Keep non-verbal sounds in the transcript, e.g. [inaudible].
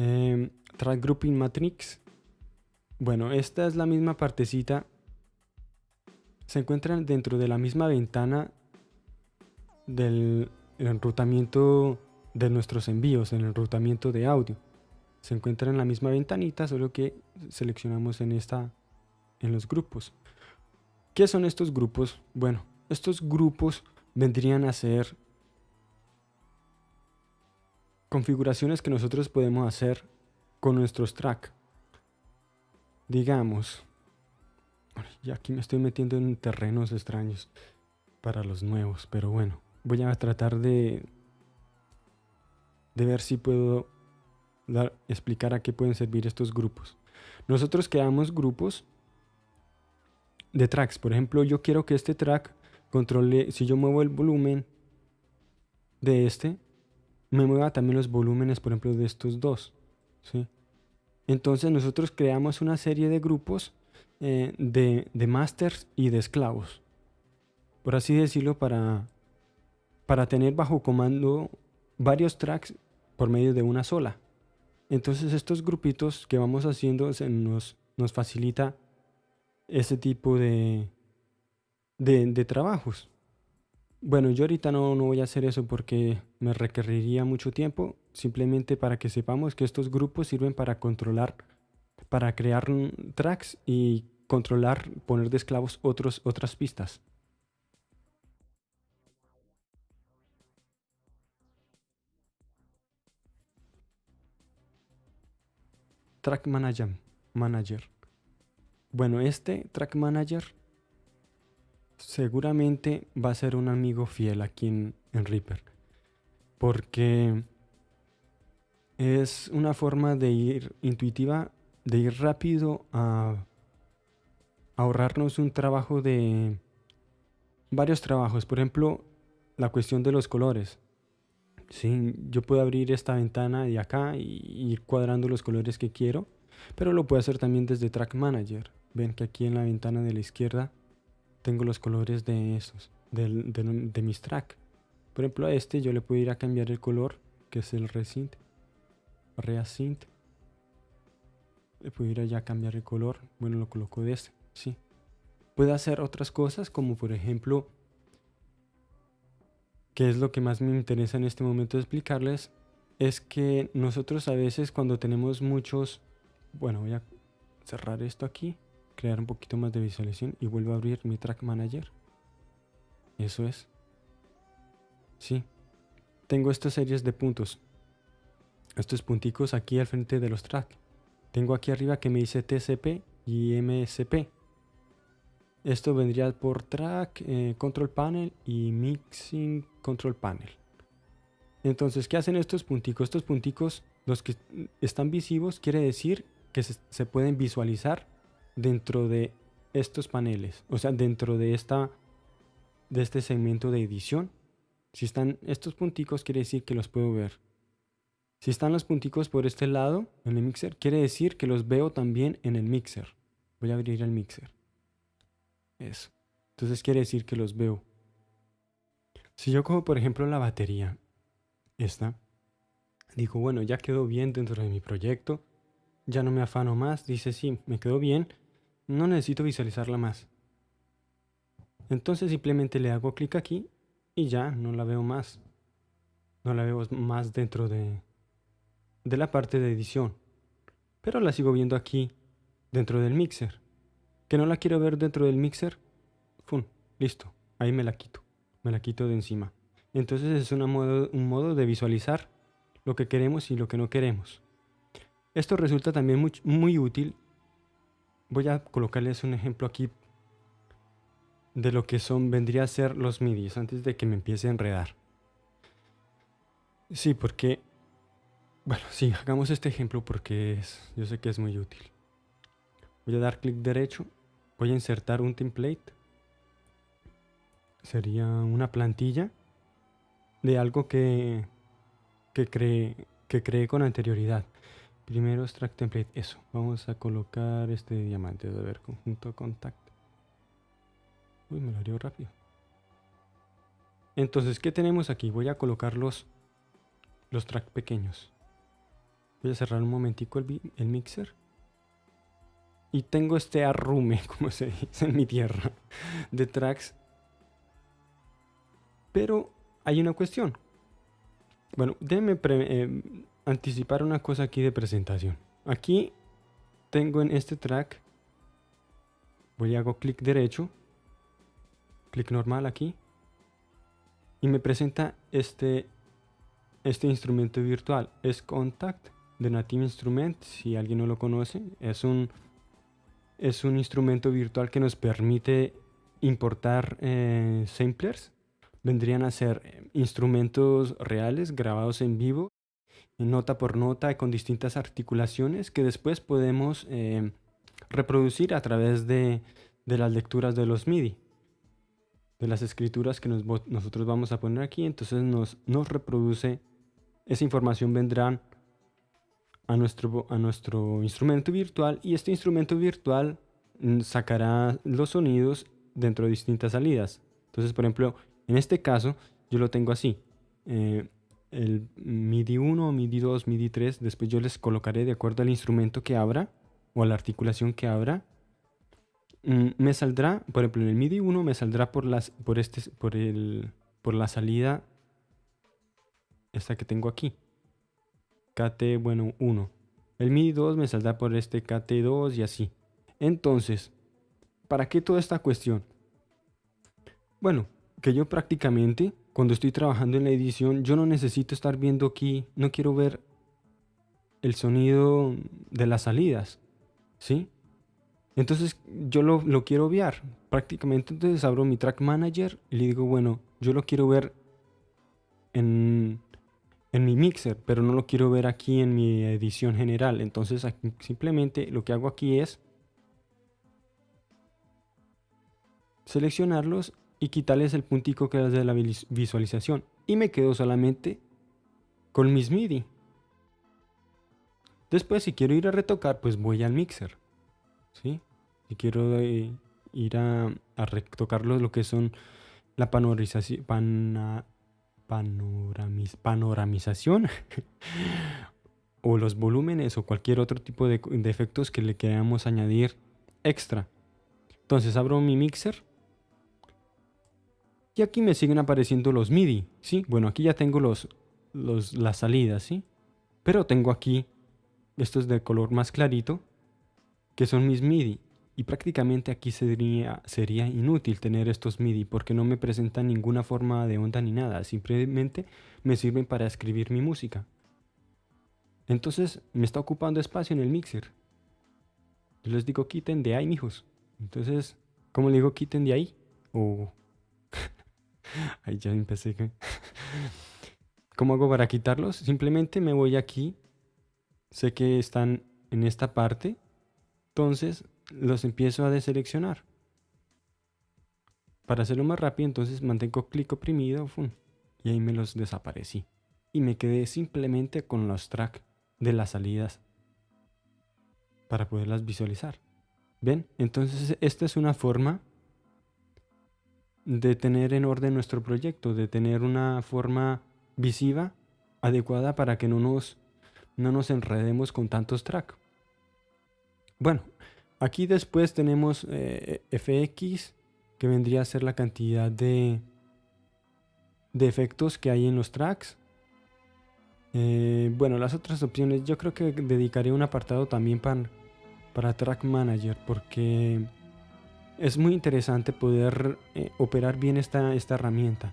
Em, track Grouping Matrix. Bueno, esta es la misma partecita. Se encuentran dentro de la misma ventana del enrutamiento de nuestros envíos, en el enrutamiento de audio. Se encuentra en la misma ventanita, solo que seleccionamos en esta en los grupos. ¿Qué son estos grupos? Bueno, estos grupos vendrían a ser configuraciones que nosotros podemos hacer con nuestros track. Digamos, y aquí me estoy metiendo en terrenos extraños para los nuevos, pero bueno, voy a tratar de, de ver si puedo dar, explicar a qué pueden servir estos grupos. Nosotros creamos grupos de tracks. Por ejemplo, yo quiero que este track controle, si yo muevo el volumen de este, me mueva también los volúmenes, por ejemplo, de estos dos. ¿sí? Entonces nosotros creamos una serie de grupos eh, de, de masters y de esclavos. Por así decirlo, para, para tener bajo comando varios tracks por medio de una sola. Entonces estos grupitos que vamos haciendo nos, nos facilita ese tipo de, de, trabajos. Bueno, yo ahorita no, no, voy a hacer eso porque me requeriría mucho tiempo, simplemente para que sepamos que estos grupos sirven para controlar, para crear tracks y controlar, poner de esclavos otros, otras pistas. Track Manager. Manager. Bueno, este Track Manager seguramente va a ser un amigo fiel aquí en, Reaper. Porque es una forma de ir intuitiva, de ir rápido a ahorrarnos un trabajo de varios trabajos. Por ejemplo, la cuestión de los colores. Sí, yo puedo abrir esta ventana de acá y ir cuadrando los colores que quiero, pero lo puedo hacer también desde Track Manager. Ven que aquí en la ventana de la izquierda tengo los colores de estos, de, mis track. Por ejemplo a este yo le puedo ir a cambiar el color, que es el Resynth. Le puedo ir allá a cambiar el color. Bueno, lo coloco de este, sí. Puedo hacer otras cosas como por ejemplo, que es lo que más me interesa en este momento explicarles, es que nosotros a veces cuando tenemos muchos, bueno voy a cerrar esto aquí crear un poquito más de visualización y vuelvo a abrir mi track manager. Eso es. Sí. Tengo estas series de puntos. Estos punticos aquí al frente de los tracks tengo aquí arriba que me dice TCP y MSP esto vendría por track, eh, control panel y mixing control panel. Entonces ¿qué hacen estos punticos? estos punticos los que están visivos quiere decir que se pueden visualizar dentro de estos paneles, o sea, dentro de, esta, de este segmento de edición. Si están estos punticos, quiere decir que los puedo ver. Si están los punticos por este lado, en el mixer, quiere decir que los veo también en el mixer. Voy a abrir el mixer. Eso. Entonces quiere decir que los veo. Si yo cojo, por ejemplo, la batería, esta, digo, bueno, ya quedó bien dentro de mi proyecto, ya no me afano más, dice, sí, me quedó bien, no necesito visualizarla más. Entonces simplemente le hago clic aquí y ya no la veo más. No la veo más dentro de, de la parte de edición. Pero la sigo viendo aquí dentro del mixer. Que no la quiero ver dentro del mixer. ¡Fum! Listo. Ahí me la quito. Me la quito de encima. Entonces es una un modo de visualizar lo que queremos y lo que no queremos. Esto resulta también muy útil voy a colocarles un ejemplo aquí de lo que son vendría a ser los midis antes de que me empiece a enredar. Sí, porque bueno, sí, hagamos este ejemplo porque es, yo sé que es muy útil. Voy a dar clic derecho, voy a insertar un template. Sería una plantilla de algo que, que, cree, que creé con anterioridad. Primero extract template, eso. Vamos a colocar este diamante, a ver, conjunto contact. Uy, me lo abrió rápido. Entonces, ¿qué tenemos aquí? Voy a colocar los, los track pequeños. Voy a cerrar un momentico el, el mixer. Y tengo este arrume, [laughs] como se dice en mi tierra, de tracks. Pero hay una cuestión. Bueno, déjenme eh, anticipar una cosa aquí de presentación. Aquí tengo en este track, voy a hago clic derecho, clic normal aquí, y me presenta este, este instrumento virtual. Es Contact de Native Instrument, si alguien no lo conoce, es un es un instrumento virtual que nos permite importar eh, samplers. Vendrían a ser eh, instrumentos reales grabados en vivo, nota por nota, con distintas articulaciones que después podemos eh, reproducir a través de, las lecturas de los MIDI, de las escrituras que nosotros vamos a poner aquí. Entonces nos, nos reproduce, esa información vendrá a nuestro, a nuestro instrumento virtual y este instrumento virtual mm, sacará los sonidos dentro de distintas salidas. Entonces, por ejemplo, en este caso yo lo tengo así. Eh, el MIDI 1, MIDI 2, MIDI 3, después yo les colocaré de acuerdo al instrumento que abra o a la articulación que abra. Mm, me saldrá, por ejemplo, en el MIDI 1 me saldrá por, las, por, este, por, el, por la salida esta que tengo aquí. KT, bueno, 1. El MIDI 2 me saldrá por este KT2 y así. Entonces, ¿para qué toda esta cuestión? Bueno, que yo prácticamente, cuando estoy trabajando en la edición, yo no necesito estar viendo aquí, no quiero ver el sonido de las salidas, ¿sí? Entonces yo lo, lo quiero obviar. Prácticamente entonces abro mi track manager y le digo, bueno, yo lo quiero ver en, en mi mixer, pero no lo quiero ver aquí en mi edición general. Entonces simplemente lo que hago aquí es seleccionarlos y quitarles el puntico que es de la visualización. Y me quedo solamente con mis MIDI. Después si quiero ir a retocar, pues voy al mixer. ¿sí? Si quiero eh, ir a, a retocarlos lo que son la panorización, panoramización [laughs] o los volúmenes o cualquier otro tipo de, efectos que le queramos añadir extra. Entonces abro mi mixer y aquí me siguen apareciendo los MIDI, ¿sí? Bueno, aquí ya tengo los, los, las salidas, ¿sí? Pero tengo aquí estos de color más clarito que son mis MIDI. Y prácticamente aquí sería, sería inútil tener estos MIDI porque no me presentan ninguna forma de onda ni nada. Simplemente me sirven para escribir mi música. Entonces me está ocupando espacio en el mixer. Yo les digo quiten de ahí, mijos. Entonces, ¿cómo le digo quiten de ahí? O... [laughs] ahí ya empecé. [laughs] ¿Cómo hago para quitarlos? Simplemente me voy aquí. Sé que están en esta parte. Entonces los empiezo a deseleccionar. Para hacerlo más rápido, entonces mantengo clic oprimido y ahí me los desaparecí. Y me quedé simplemente con los tracks de las salidas para poderlas visualizar. ¿Ven? Entonces esta es una forma de tener en orden nuestro proyecto, de tener una forma visiva adecuada para que no nos, no nos enredemos con tantos tracks. Bueno, Aquí después tenemos eh, fx, que vendría a ser la cantidad de, de efectos que hay en los tracks. Eh, bueno, las otras opciones, yo creo que dedicaré un apartado también para, para Track Manager, porque es muy interesante poder eh, operar bien esta, esta herramienta.